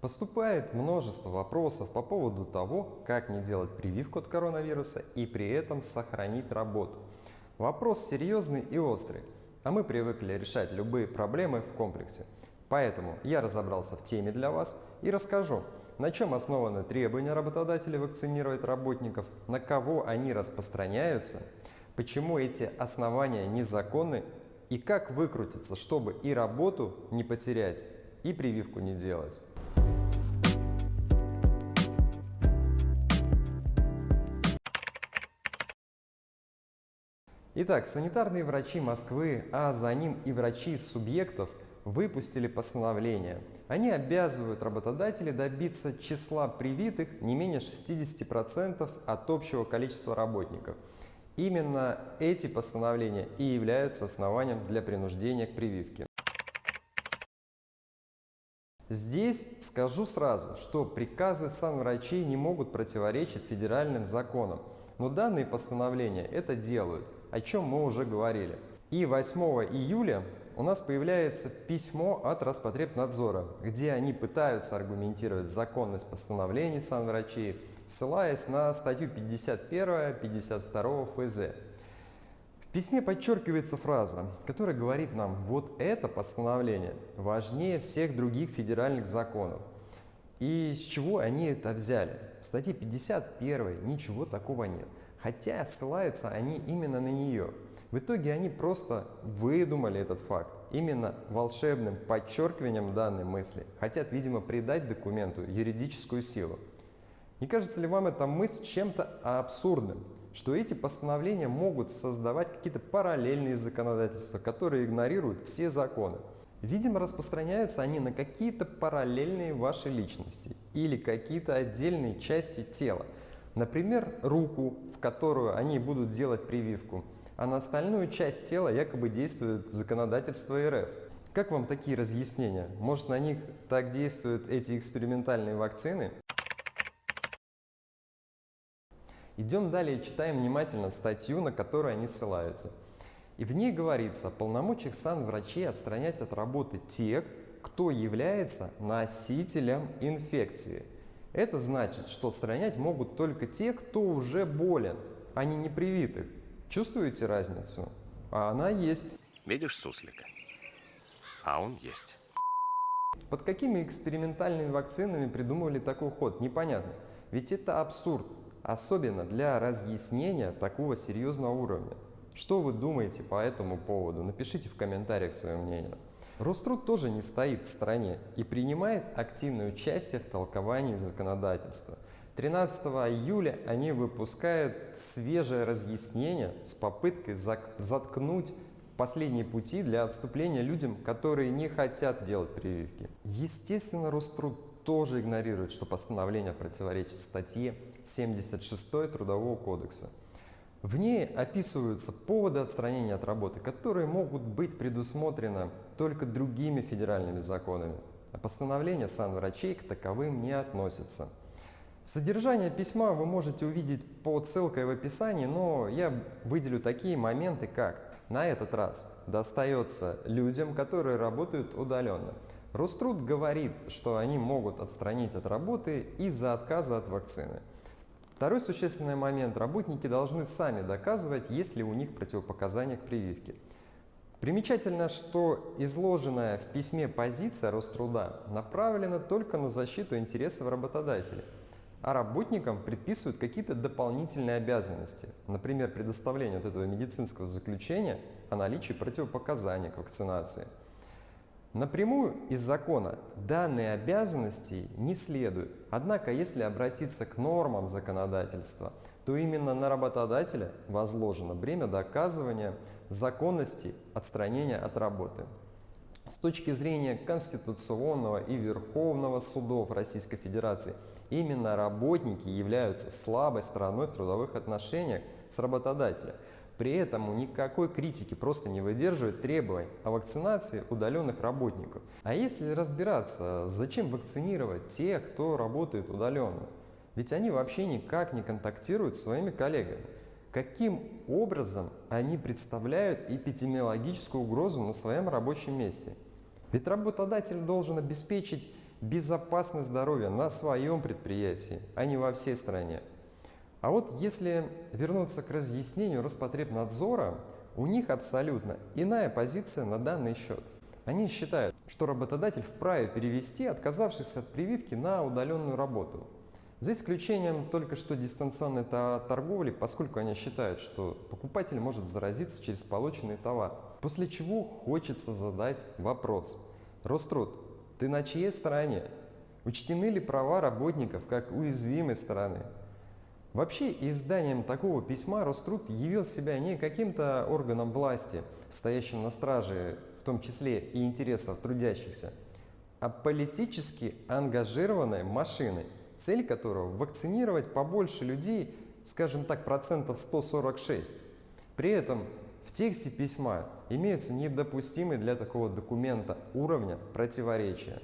Поступает множество вопросов по поводу того, как не делать прививку от коронавируса и при этом сохранить работу. Вопрос серьезный и острый, а мы привыкли решать любые проблемы в комплексе. Поэтому я разобрался в теме для вас и расскажу, на чем основаны требования работодателей вакцинировать работников, на кого они распространяются, почему эти основания незаконны и как выкрутиться, чтобы и работу не потерять, и прививку не делать. Итак, санитарные врачи Москвы, а за ним и врачи из субъектов выпустили постановление. Они обязывают работодателей добиться числа привитых не менее 60% от общего количества работников. Именно эти постановления и являются основанием для принуждения к прививке. Здесь скажу сразу, что приказы санврачей не могут противоречить федеральным законам, но данные постановления это делают, о чем мы уже говорили. И 8 июля у нас появляется письмо от Роспотребнадзора, где они пытаются аргументировать законность постановлений санврачей, ссылаясь на статью 51-52 ФЗ. В письме подчеркивается фраза, которая говорит нам, вот это постановление важнее всех других федеральных законов. И с чего они это взяли? В статье 51 ничего такого нет, хотя ссылаются они именно на нее. В итоге они просто выдумали этот факт. Именно волшебным подчеркиванием данной мысли хотят, видимо, придать документу юридическую силу. Не кажется ли вам эта мысль чем-то абсурдным, что эти постановления могут создавать какие-то параллельные законодательства, которые игнорируют все законы? Видимо, распространяются они на какие-то параллельные вашей личности или какие-то отдельные части тела. Например, руку, в которую они будут делать прививку, а на остальную часть тела якобы действует законодательство РФ. Как вам такие разъяснения? Может, на них так действуют эти экспериментальные вакцины? Идем далее и читаем внимательно статью, на которую они ссылаются. И в ней говорится о полномочиях санврачей отстранять от работы тех, кто является носителем инфекции. Это значит, что отстранять могут только те, кто уже болен, а не непривитых. Чувствуете разницу? А она есть. Видишь суслика? А он есть. Под какими экспериментальными вакцинами придумывали такой ход, непонятно. Ведь это абсурд, особенно для разъяснения такого серьезного уровня. Что вы думаете по этому поводу? Напишите в комментариях свое мнение. Роструд тоже не стоит в стороне и принимает активное участие в толковании законодательства. 13 июля они выпускают свежее разъяснение с попыткой заткнуть последние пути для отступления людям, которые не хотят делать прививки. Естественно, Роструд тоже игнорирует, что постановление противоречит статье 76 Трудового кодекса. В ней описываются поводы отстранения от работы, которые могут быть предусмотрены только другими федеральными законами, а постановление санврачей к таковым не относятся. Содержание письма вы можете увидеть по ссылке в описании, но я выделю такие моменты, как на этот раз достается людям, которые работают удаленно. Роструд говорит, что они могут отстранить от работы из-за отказа от вакцины. Второй существенный момент. Работники должны сами доказывать, есть ли у них противопоказания к прививке. Примечательно, что изложенная в письме позиция Роструда направлена только на защиту интересов работодателей, а работникам предписывают какие-то дополнительные обязанности, например, предоставление вот этого медицинского заключения о наличии противопоказаний к вакцинации – Напрямую из закона данные обязанности не следуют. Однако, если обратиться к нормам законодательства, то именно на работодателя возложено бремя доказывания законности отстранения от работы. С точки зрения Конституционного и Верховного судов Российской Федерации, именно работники являются слабой стороной в трудовых отношениях с работодателем. При этом никакой критики просто не выдерживает требований о вакцинации удаленных работников. А если разбираться, зачем вакцинировать тех, кто работает удаленно? Ведь они вообще никак не контактируют с своими коллегами. Каким образом они представляют эпидемиологическую угрозу на своем рабочем месте? Ведь работодатель должен обеспечить безопасность здоровья на своем предприятии, а не во всей стране. А вот если вернуться к разъяснению Роспотребнадзора, у них абсолютно иная позиция на данный счет. Они считают, что работодатель вправе перевести отказавшись от прививки на удаленную работу. За исключением только что дистанционной торговли, поскольку они считают, что покупатель может заразиться через полученный товар. После чего хочется задать вопрос. Роструд, ты на чьей стороне? Учтены ли права работников как уязвимой стороны? Вообще, изданием такого письма Роструд явил себя не каким-то органом власти, стоящим на страже, в том числе и интересов трудящихся, а политически ангажированной машиной, цель которого – вакцинировать побольше людей, скажем так, процентов 146. При этом в тексте письма имеются недопустимые для такого документа уровня противоречия.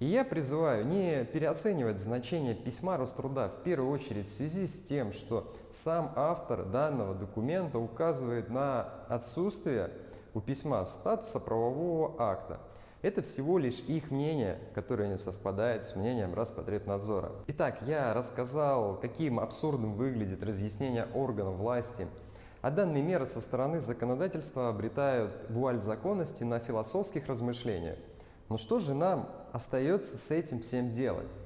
И я призываю не переоценивать значение письма Роструда в первую очередь в связи с тем, что сам автор данного документа указывает на отсутствие у письма статуса правового акта. Это всего лишь их мнение, которое не совпадает с мнением Роспотребнадзора. Итак, я рассказал, каким абсурдным выглядит разъяснение органов власти, а данные меры со стороны законодательства обретают вуаль законности на философских размышлениях. Но что же нам остается с этим всем делать?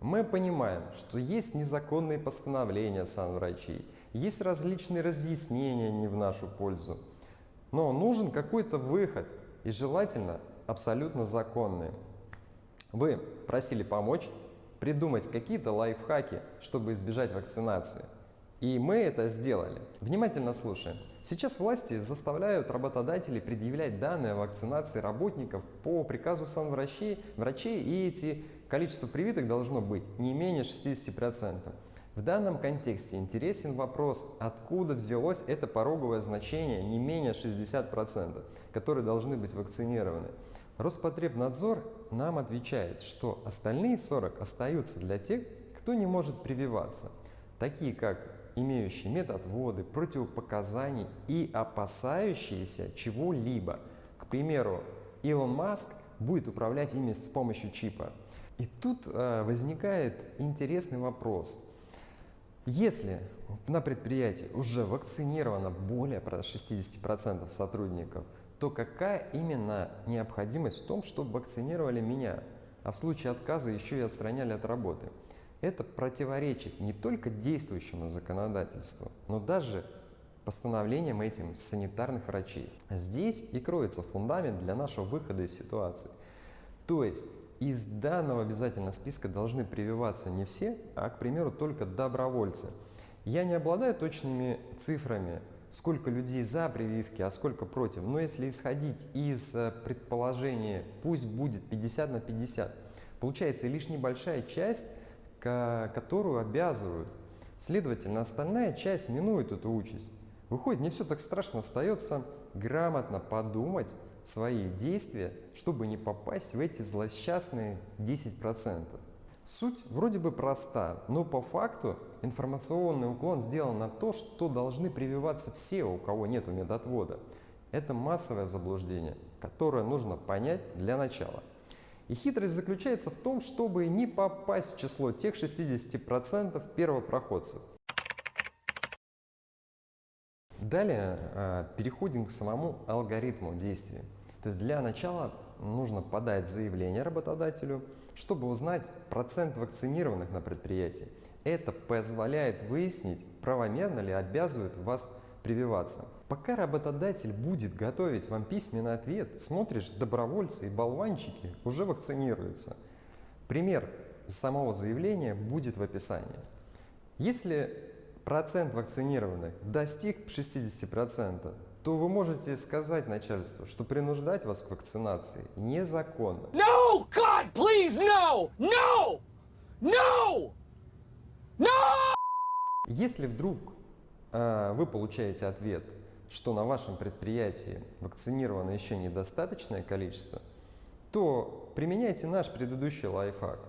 Мы понимаем, что есть незаконные постановления санврачей, есть различные разъяснения не в нашу пользу. Но нужен какой-то выход, и желательно абсолютно законный. Вы просили помочь придумать какие-то лайфхаки, чтобы избежать вакцинации. И мы это сделали. Внимательно слушаем. Сейчас власти заставляют работодателей предъявлять данные о вакцинации работников по приказу санврачей, врачей, и эти количество привитых должно быть не менее 60%. В данном контексте интересен вопрос, откуда взялось это пороговое значение не менее 60%, которые должны быть вакцинированы. Роспотребнадзор нам отвечает, что остальные 40 остаются для тех, кто не может прививаться, такие как имеющие медотводы, противопоказаний и опасающиеся чего-либо. К примеру, Илон Маск будет управлять ими с помощью чипа. И тут э, возникает интересный вопрос. Если на предприятии уже вакцинировано более 60% сотрудников, то какая именно необходимость в том, чтобы вакцинировали меня, а в случае отказа еще и отстраняли от работы? Это противоречит не только действующему законодательству, но даже постановлениям этим санитарных врачей. Здесь и кроется фундамент для нашего выхода из ситуации. То есть из данного обязательного списка должны прививаться не все, а, к примеру, только добровольцы. Я не обладаю точными цифрами, сколько людей за прививки, а сколько против. Но если исходить из э, предположения, пусть будет 50 на 50, получается лишь небольшая часть которую обязывают. Следовательно, остальная часть минует эту участь. Выходит, не все так страшно, остается грамотно подумать свои действия, чтобы не попасть в эти злосчастные 10%. Суть вроде бы проста, но по факту информационный уклон сделан на то, что должны прививаться все, у кого нет медотвода. Это массовое заблуждение, которое нужно понять для начала. И хитрость заключается в том, чтобы не попасть в число тех 60% первопроходцев. Далее э, переходим к самому алгоритму действия. То есть для начала нужно подать заявление работодателю, чтобы узнать процент вакцинированных на предприятии. Это позволяет выяснить, правомерно ли обязывают вас прививаться. Пока работодатель будет готовить вам письменный ответ, смотришь, добровольцы и болванчики уже вакцинируются. Пример самого заявления будет в описании. Если процент вакцинированных достиг 60%, то вы можете сказать начальству, что принуждать вас к вакцинации незаконно. No, God, please, no! No! No! No! Если вдруг вы получаете ответ – что на вашем предприятии вакцинировано еще недостаточное количество, то применяйте наш предыдущий лайфхак.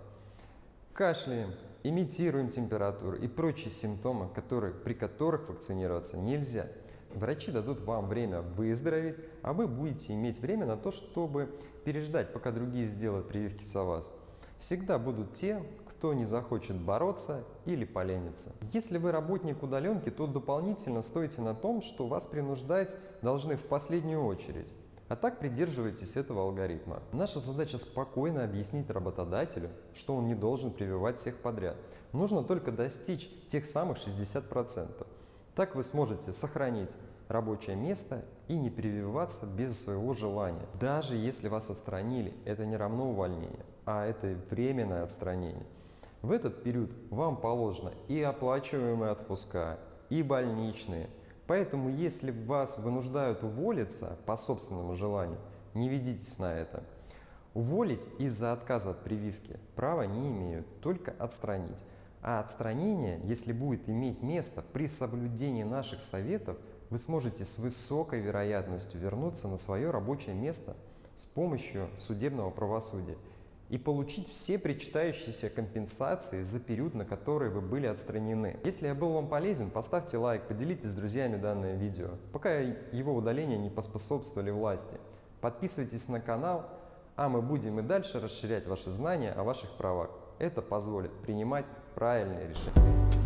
Кашляем, имитируем температуру и прочие симптомы, которые, при которых вакцинироваться нельзя. Врачи дадут вам время выздороветь, а вы будете иметь время на то, чтобы переждать, пока другие сделают прививки за вас. Всегда будут те, кто не захочет бороться или поленится. Если вы работник удаленки, то дополнительно стойте на том, что вас принуждать должны в последнюю очередь. А так придерживайтесь этого алгоритма. Наша задача спокойно объяснить работодателю, что он не должен прививать всех подряд. Нужно только достичь тех самых 60%. Так вы сможете сохранить рабочее место и не прививаться без своего желания. Даже если вас отстранили, это не равно увольнению, а это временное отстранение. В этот период вам положено и оплачиваемые отпуска, и больничные. Поэтому, если вас вынуждают уволиться по собственному желанию, не ведитесь на это. Уволить из-за отказа от прививки права не имеют, только отстранить. А отстранение, если будет иметь место при соблюдении наших советов, вы сможете с высокой вероятностью вернуться на свое рабочее место с помощью судебного правосудия и получить все причитающиеся компенсации за период, на который вы были отстранены. Если я был вам полезен, поставьте лайк, поделитесь с друзьями данное видео, пока его удаление не поспособствовали власти. Подписывайтесь на канал, а мы будем и дальше расширять ваши знания о ваших правах. Это позволит принимать правильные решения.